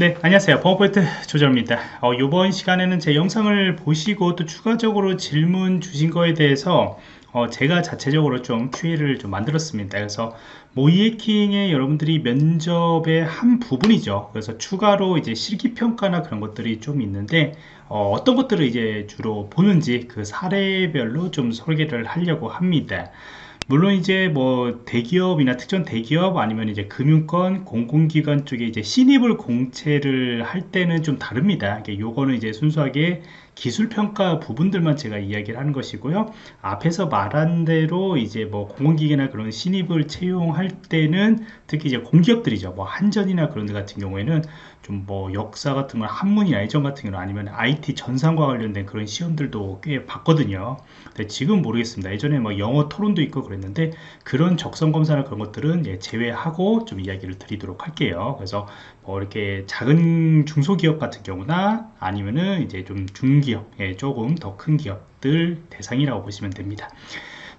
네 안녕하세요. 버퍼포인트 조절입니다. 어, 이번 시간에는 제 영상을 보시고 또 추가적으로 질문 주신 거에 대해서 어, 제가 자체적으로 좀 QA를 좀 만들었습니다. 그래서 모이에킹의 여러분들이 면접의 한 부분이죠. 그래서 추가로 이제 실기평가나 그런 것들이 좀 있는데 어, 떤 것들을 이제 주로 보는지 그 사례별로 좀 설계를 하려고 합니다 물론 이제 뭐 대기업이나 특정 대기업 아니면 이제 금융권 공공기관 쪽에 이제 신입을 공채를 할 때는 좀 다릅니다. 요거는 이제 순수하게 기술평가 부분들만 제가 이야기를 하는 것이고요. 앞에서 말한 대로 이제 뭐 공공기계나 그런 신입을 채용할 때는 특히 이제 공기업들이죠. 뭐 한전이나 그런 데 같은 경우에는 좀 뭐 역사 같은 건 한문이나 예전 같은 경우는 아니면 IT 전산과 관련된 그런 시험들도 꽤 봤거든요. 근데 지금 모르겠습니다. 예전에 뭐 영어 토론도 있고 그랬는데 그런 적성 검사나 그런 것들은 예, 제외하고 좀 이야기를 드리도록 할게요. 그래서 뭐 이렇게 작은 중소기업 같은 경우나 아니면은 이제 좀 중기업, 예, 조금 더 큰 기업들 대상이라고 보시면 됩니다.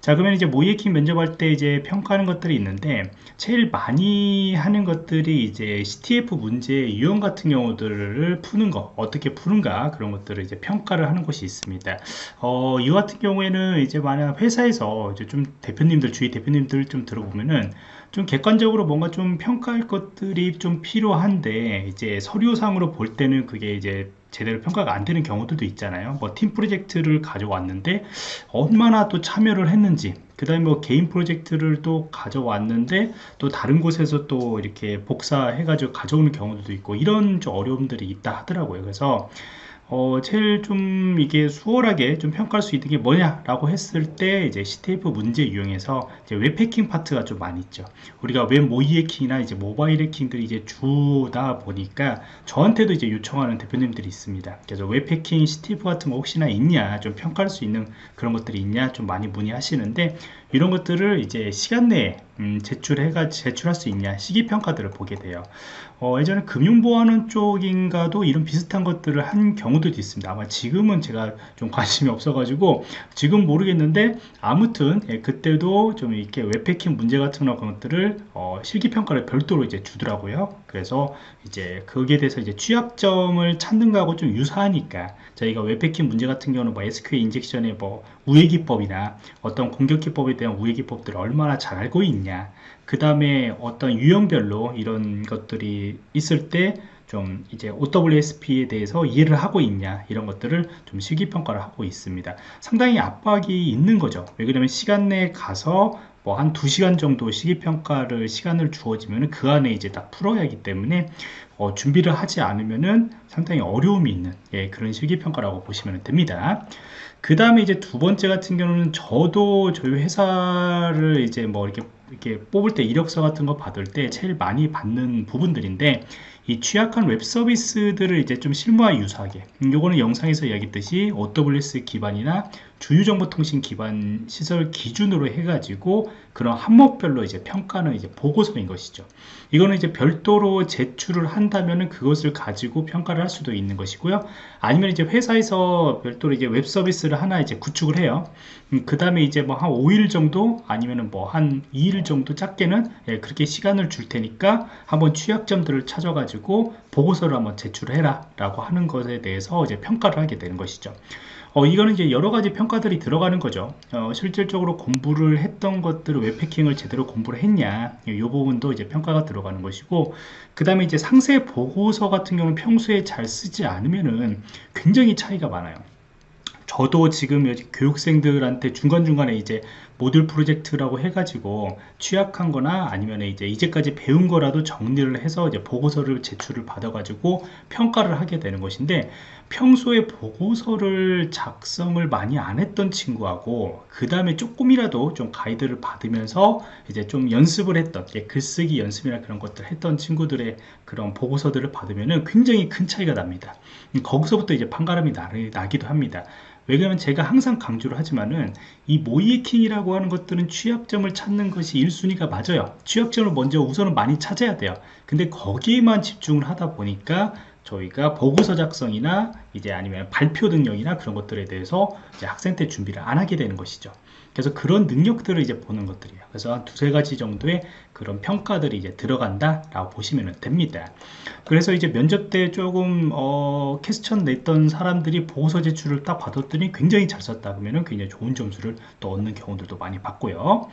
자 그러면 이제 모의해킹 면접할 때 이제 평가하는 것들이 있는데 제일 많이 하는 것들이 이제 CTF 문제 유형 같은 경우들을 푸는 거 어떻게 푸는가 그런 것들을 이제 평가를 하는 것이 있습니다 어, 이 같은 경우에는 이제 만약 회사에서 이제 좀 대표님들 주위 대표님들 좀 들어보면은 좀 객관적으로 뭔가 좀 평가할 것들이 좀 필요한데 이제 서류상으로 볼 때는 그게 이제 제대로 평가가 안 되는 경우들도 있잖아요. 뭐 팀 프로젝트를 가져왔는데 얼마나 또 참여를 했는지 그 다음에 뭐 개인 프로젝트를 또 가져왔는데 또 다른 곳에서 또 이렇게 복사해 가지고 가져오는 경우도 있고 이런 좀 어려움들이 있다 하더라고요. 그래서 어, 제일 좀 이게 수월하게 좀 평가할 수 있는 게 뭐냐라고 했을 때 이제 CTF 문제 유형에서 이제 웹 해킹 파트가 좀 많이 있죠. 우리가 웹 모의 해킹이나 이제 모바일 해킹들이 이제 주다 보니까 저한테도 이제 요청하는 대표님들이 있습니다. 그래서 웹 해킹 CTF 같은 거 혹시나 있냐 좀 평가할 수 있는 그런 것들이 있냐 좀 많이 문의하시는데 이런 것들을 이제 시간 내에 음, 제출해가 제출할 수 있냐 실기 평가들을 보게 돼요. 어, 예전에 금융보안원 쪽인가도 이런 비슷한 것들을 한 경우도 있습니다. 아마 지금은 제가 좀 관심이 없어 가지고 지금 모르겠는데 아무튼 예, 그때도 좀 이렇게 웹해킹 문제 같은 것들을 어, 실기평가를 별도로 이제 주더라고요. 그래서 이제 거기에 대해서 이제 취약점을 찾는 거하고 좀 유사하니까 저희가 웹해킹 문제 같은 경우는 뭐 SQL injection의 뭐 우회 기법이나 어떤 공격 기법에 대한 우회 기법들을 얼마나 잘 알고 있냐 그 다음에 어떤 유형별로 이런 것들이 있을 때 좀 이제 OWASP에 대해서 이해를 하고 있냐 이런 것들을 좀 실기평가를 하고 있습니다. 상당히 압박이 있는 거죠. 왜 그러면 시간 내에 가서 뭐 한 2시간 정도 실기평가를 시간을 주어지면 그 안에 이제 다 풀어야 하기 때문에 어, 준비를 하지 않으면은 상당히 어려움이 있는 예, 그런 실기평가라고 보시면 됩니다. 그 다음에 이제 두 번째 같은 경우는 저도 저희 회사를 이제 뭐 이렇게 이렇게 뽑을 때 이력서 같은 거 받을 때 제일 많이 받는 부분들인데 이 취약한 웹 서비스들을 이제 좀 실무화 유사하게 음, 요거는 영상에서 이야기했듯이 AWS 기반이나 주유정보통신 기반 시설 기준으로 해가지고 그런 항목별로 이제 평가는 이제 보고서인 것이죠. 이거는 이제 별도로 제출을 한다면은 그것을 가지고 평가를 할 수도 있는 것이고요. 아니면 이제 회사에서 별도로 이제 웹 서비스를 하나 이제 구축을 해요. 음, 그 다음에 이제 뭐 한 5일 정도 아니면은 뭐 한 2일 정도 짧게는 예, 그렇게 시간을 줄 테니까 한번 취약점들을 찾아가지고 보고서를 한번 제출을 해라 라고 하는 것에 대해서 이제 평가를 하게 되는 것이죠. 어, 이거는 이제 여러 가지 평가 들이 들어가는 거죠. 어, 실질적으로 공부를 했던 것들을 웹패킹을 제대로 공부를 했냐, 이 부분도 이제 평가가 들어가는 것이고, 그 다음에 이제 상세 보고서 같은 경우는 평소에 잘 쓰지 않으면은 굉장히 차이가 많아요. 저도 지금 교육생들한테 중간중간에 이제 모듈 프로젝트라고 해가지고 취약한 거나 아니면 이제 이제까지 배운 거라도 정리를 해서 이제 보고서를 제출을 받아가지고 평가를 하게 되는 것인데 평소에 보고서를 작성을 많이 안 했던 친구하고 그 다음에 조금이라도 좀 가이드를 받으면서 이제 좀 연습을 했던 글쓰기 연습이나 그런 것들 했던 친구들의 그런 보고서들을 받으면 굉장히 큰 차이가 납니다. 거기서부터 이제 판가름이 나기도 합니다. 왜냐하면 제가 항상 강조를 하지만은 이 모이킹이라고 하는 것들은 취약점을 찾는 것이 1순위가 맞아요. 취약점을 먼저 우선은 많이 찾아야 돼요. 근데 거기에만 집중을 하다 보니까 저희가 보고서 작성이나 이제 아니면 발표 능력이나 그런 것들에 대해서 학생 때 준비를 안 하게 되는 것이죠 그래서 그런 능력들을 이제 보는 것들이에요. 그래서 한 두세 가지 정도의 그런 평가들이 이제 들어간다라고 보시면 됩니다. 그래서 이제 면접 때 조금 어, 캐스천 냈던 사람들이 보고서 제출을 딱 받았더니 굉장히 잘 썼다 그러면은 굉장히 좋은 점수를 또 얻는 경우들도 많이 봤고요.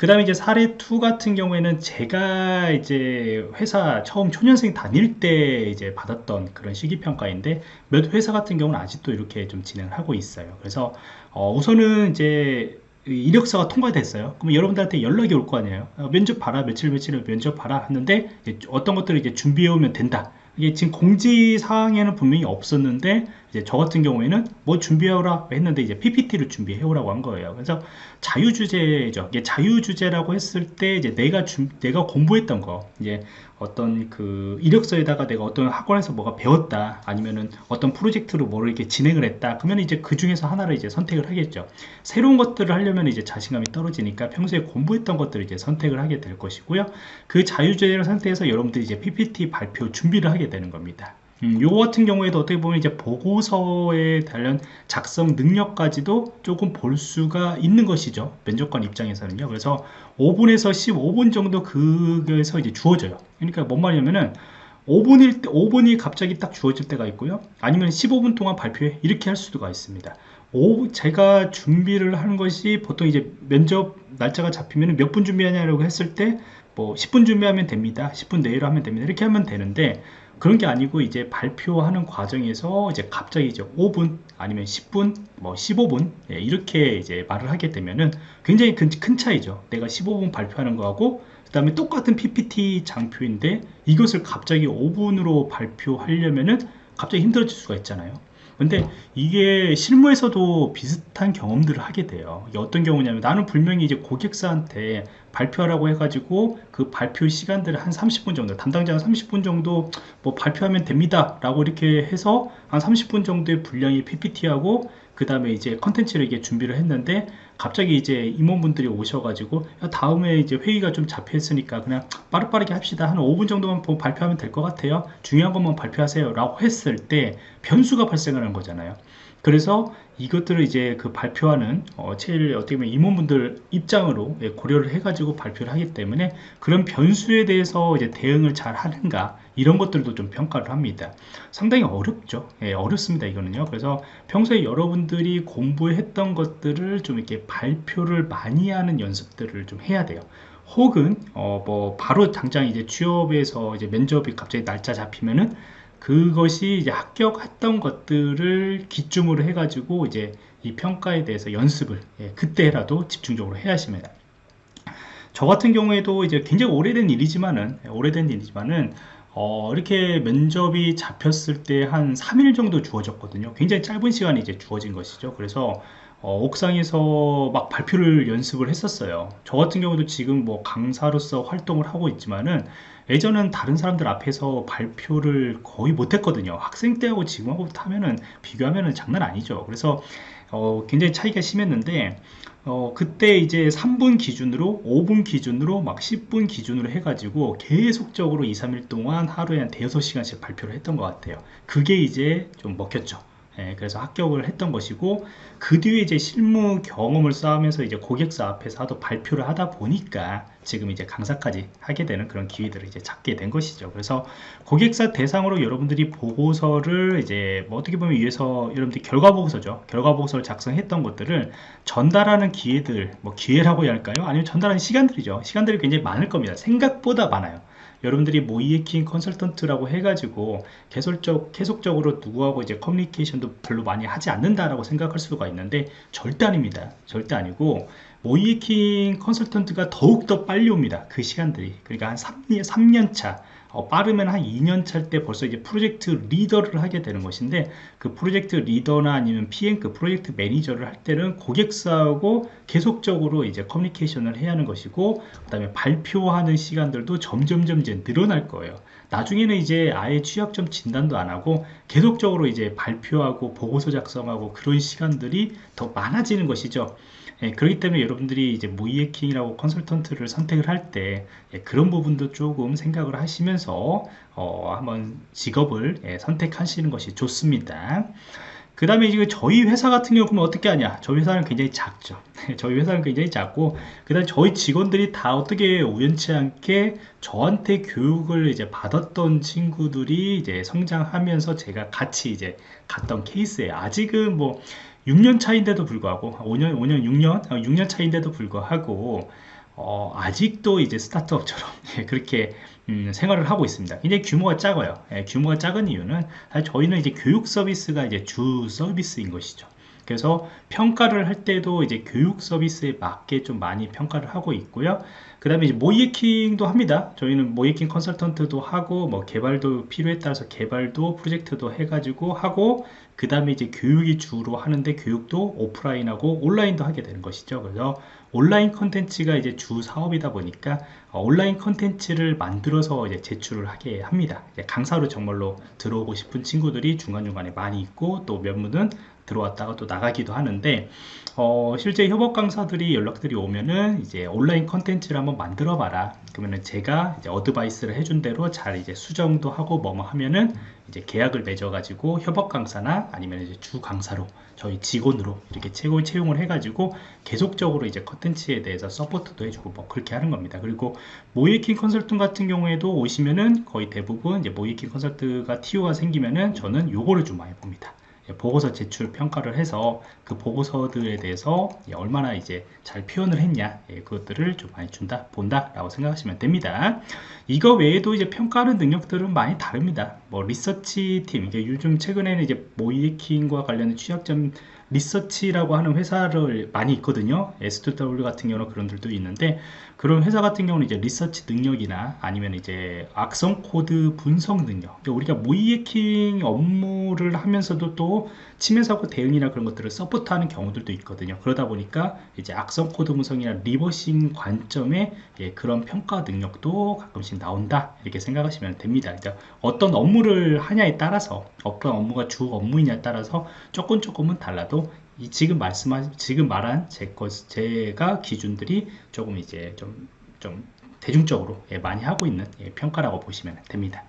그 다음에 이제 사례 2 같은 경우에는 제가 이제 회사 처음 초년생 다닐 때 이제 받았던 그런 시기평가인데 몇 회사 같은 경우는 아직도 이렇게 좀 진행을 하고 있어요. 그래서 어 우선은 이제 이력서가 통과됐어요. 그럼 여러분들한테 연락이 올 거 아니에요. 어, 면접 봐라, 며칠 며칠을 면접 봐라 하는데 어떤 것들을 이제 준비해 오면 된다. 이게 지금 공지 사항에는 분명히 없었는데 이제 저 같은 경우에는 뭐 준비해오라 했는데 이제 PPT를 준비해오라고 한 거예요. 그래서 자유 주제죠. 이게 자유 주제라고 했을 때 이제 내가 주, 내가 공부했던 거 이제 어떤 그 이력서에다가 내가 어떤 학원에서 뭐가 배웠다 아니면은 어떤 프로젝트로 뭐를 이렇게 진행을 했다 그러면 이제 그 중에서 하나를 이제 선택을 하겠죠. 새로운 것들을 하려면 이제 자신감이 떨어지니까 평소에 공부했던 것들을 이제 선택을 하게 될 것이고요. 그 자유 주제를 선택해서 여러분들이 이제 PPT 발표 준비를 하게 되는 겁니다. 음, 요 같은 경우에도 어떻게 보면 이제 보고서에 관련 작성 능력까지도 조금 볼 수가 있는 것이죠. 면접관 입장에서는요. 그래서 5분에서 15분 정도 그게서 이제 주어져요. 그러니까 뭔 말이냐면은 5분일 때, 5분이 갑자기 딱 주어질 때가 있고요. 아니면 15분 동안 발표해. 이렇게 할 수가 있습니다. 오, 제가 준비를 하는 것이 보통 이제 면접 날짜가 잡히면 몇 분 준비하냐고 했을 때 뭐 10분 준비하면 됩니다. 10분 내로 하면 됩니다. 이렇게 하면 되는데 그런 게 아니고 이제 발표하는 과정에서 이제 갑자기 이제 5분 아니면 10분 뭐 15분 예, 이렇게 이제 말을 하게 되면은 굉장히 큰, 큰 차이죠. 내가 15분 발표하는 거하고 그 다음에 똑같은 PPT 장표인데 이것을 갑자기 5분으로 발표하려면은 갑자기 힘들어질 수가 있잖아요 근데 이게 실무에서도 비슷한 경험들을 하게 돼요. 어떤 경우냐면 나는 분명히 이제 고객사한테 발표하라고 해가지고 그 발표 시간들을 한 30분 정도, 담당자가 30분 정도 뭐 발표하면 됩니다. 라고 이렇게 해서 한 30분 정도의 분량의 PPT하고 그 다음에 이제 컨텐츠를 이게 준비를 했는데 갑자기 이제 임원분들이 오셔가지고 다음에 이제 회의가 좀 잡혀있으니까 그냥 빠르빠르게 합시다. 한 5분 정도만 발표하면 될 것 같아요. 중요한 것만 발표하세요 라고 했을 때 변수가 발생하는 거잖아요. 그래서 이것들을 이제 그 발표하는 어, 제일 어떻게 보면 임원분들 입장으로 예, 고려를 해가지고 발표를 하기 때문에 그런 변수에 대해서 이제 대응을 잘 하는가 이런 것들도 좀 평가를 합니다. 상당히 어렵죠. 예, 어렵습니다. 이거는요. 그래서 평소에 여러분들이 공부했던 것들을 좀 이렇게 발표를 많이 하는 연습들을 좀 해야 돼요. 혹은 어 뭐 바로 당장 이제 취업에서 이제 면접이 갑자기 날짜 잡히면은 그것이 이제 합격했던 것들을 기점으로 해가지고 이제 이 평가에 대해서 연습을 예, 그때라도 집중적으로 해야 하십니다. 저 같은 경우에도 이제 굉장히 오래된 일이지만은 예, 오래된 일이지만은 어, 이렇게 면접이 잡혔을 때 한 3일 정도 주어졌거든요. 굉장히 짧은 시간이 이제 주어진 것이죠. 그래서 어, 옥상에서 막 발표를 연습을 했었어요. 저 같은 경우도 지금 뭐 강사로서 활동을 하고 있지만은 예전은 다른 사람들 앞에서 발표를 거의 못했거든요. 학생 때하고 지금하고 하면은 비교하면은 장난 아니죠. 그래서 어, 굉장히 차이가 심했는데 어, 그때 이제 3분 기준으로 5분 기준으로 막 10분 기준으로 해가지고 계속적으로 2, 3일 동안 하루에 한 대여섯 시간씩 발표를 했던 것 같아요. 그게 이제 좀 먹혔죠. 예, 그래서 합격을 했던 것이고 그 뒤에 이제 실무 경험을 쌓으면서 이제 고객사 앞에서 하도 발표를 하다 보니까 지금 이제 강사까지 하게 되는 그런 기회들을 이제 찾게 된 것이죠. 그래서 고객사 대상으로 여러분들이 보고서를 이제 뭐 어떻게 보면 위해서 여러분들이 결과 보고서죠. 결과 보고서를 작성했던 것들을 전달하는 기회들, 뭐 기회라고 해야 할까요? 아니면 전달하는 시간들이죠. 시간들이 굉장히 많을 겁니다. 생각보다 많아요. 여러분들이 모이에킹 컨설턴트라고 해가지고 계속적, 계속적으로 누구하고 이제 커뮤니케이션도 별로 많이 하지 않는다라고 생각할 수가 있는데 절대 아닙니다. 절대 아니고 모이에킹 컨설턴트가 더욱더 빨리 옵니다. 그 시간들이. 그러니까 한 3년, 3년 차. 어, 빠르면 한 2년 차때 벌써 이제 프로젝트 리더를 하게 되는 것인데 그 프로젝트 리더나 아니면 PM 그 프로젝트 매니저를 할 때는 고객사하고 계속적으로 이제 커뮤니케이션을 해야 하는 것이고 그 다음에 발표하는 시간들도 점점점 이제 늘어날 거예요 나중에는 이제 아예 취약점 진단도 안 하고 계속적으로 이제 발표하고 보고서 작성하고 그런 시간들이 더 많아지는 것이죠 예, 그렇기 때문에 여러분들이 이제 모의해킹이라고 컨설턴트를 선택을 할때 예, 그런 부분도 조금 생각을 하시면서 어, 한번 직업을 예, 선택하시는 것이 좋습니다. 그 다음에 이제 저희 회사 같은 경우 는 어떻게 하냐 저희 회사는 굉장히 작죠 저희 회사는 굉장히 작고 그 다음에 저희 직원들이 다 어떻게 우연치 않게 저한테 교육을 이제 받았던 친구들이 이제 성장하면서 제가 같이 이제 갔던 케이스에 아직은 뭐 6년 차인데도 불구하고 5년 5년 6년 6년 차인데도 불구하고 어, 아직도 이제 스타트업처럼 예, 그렇게 음, 생활을 하고 있습니다. 굉장히 규모가 작아요. 예, 규모가 작은 이유는 저희는 이제 교육 서비스가 이제 주 서비스인 것이죠. 그래서 평가를 할 때도 이제 교육 서비스에 맞게 좀 많이 평가를 하고 있고요. 그 다음에 이제 모이킹도 합니다. 저희는 모이킹 컨설턴트도 하고 뭐 개발도 필요에 따라서 개발도 프로젝트도 해가지고 하고 그 다음에 이제 교육이 주로 하는데 교육도 오프라인하고 온라인도 하게 되는 것이죠. 그래서 온라인 컨텐츠가 이제 주 사업이다 보니까 어, 온라인 컨텐츠를 만들어서 이제 제출을 하게 합니다. 강사로 정말로 들어오고 싶은 친구들이 중간중간에 많이 있고 또 몇 분은 들어왔다가 또 나가기도 하는데 어, 실제 협업 강사들이 연락들이 오면은 이제 온라인 컨텐츠를 한번 만들어 봐라. 그러면은 제가 이제 어드바이스를 해준 대로 잘 이제 수정도 하고 뭐뭐 하면은 이제 계약을 맺어 가지고 협업 강사나 아니면 이제 주 강사로 저희 직원으로 이렇게 채용, 채용을 해 가지고 계속적으로 이제 컨텐츠에 대해서 서포트도 해주고 뭐 그렇게 하는 겁니다. 그리고 모의해킹 컨설팅 같은 경우에도 오시면은 거의 대부분 이제 모의해킹 컨설턴트가 TO가 생기면은 저는 요거를 좀 많이 봅니다 보고서 제출 평가를 해서 그 보고서들에 대해서 얼마나 이제 잘 표현을 했냐 예, 그것들을 좀 많이 준다 본다 라고 생각하시면 됩니다. 이거 외에도 이제 평가하는 능력들은 많이 다릅니다. 뭐 리서치 팀 이게 요즘 최근에는 이제 모의해킹과 관련된 취약점 리서치라고 하는 회사를 많이 있거든요. S2W 같은 경우는 그런 들도 있는데 그런 회사 같은 경우는 이제 리서치 능력이나 아니면 이제 악성 코드 분석 능력 그러니까 우리가 모의해킹 업무를 하면서도 또 침해 사고 대응이나 그런 것들을 서포트하는 경우들도 있거든요. 그러다 보니까 이제 악성 코드 분석이나 reversing 관점에 예, 그런 평가 능력도 가끔씩 나온다 이렇게 생각하시면 됩니다. 그러니까 어떤 업무를 하냐에 따라서 어떤 업무가 주 업무이냐에 따라서 조금 조금은 달라도 이 지금 말씀한 지금 말한 제 것, 제가 기준들이 조금 이제 좀 좀 대중적으로 예, 많이 하고 있는 예, 평가라고 보시면 됩니다.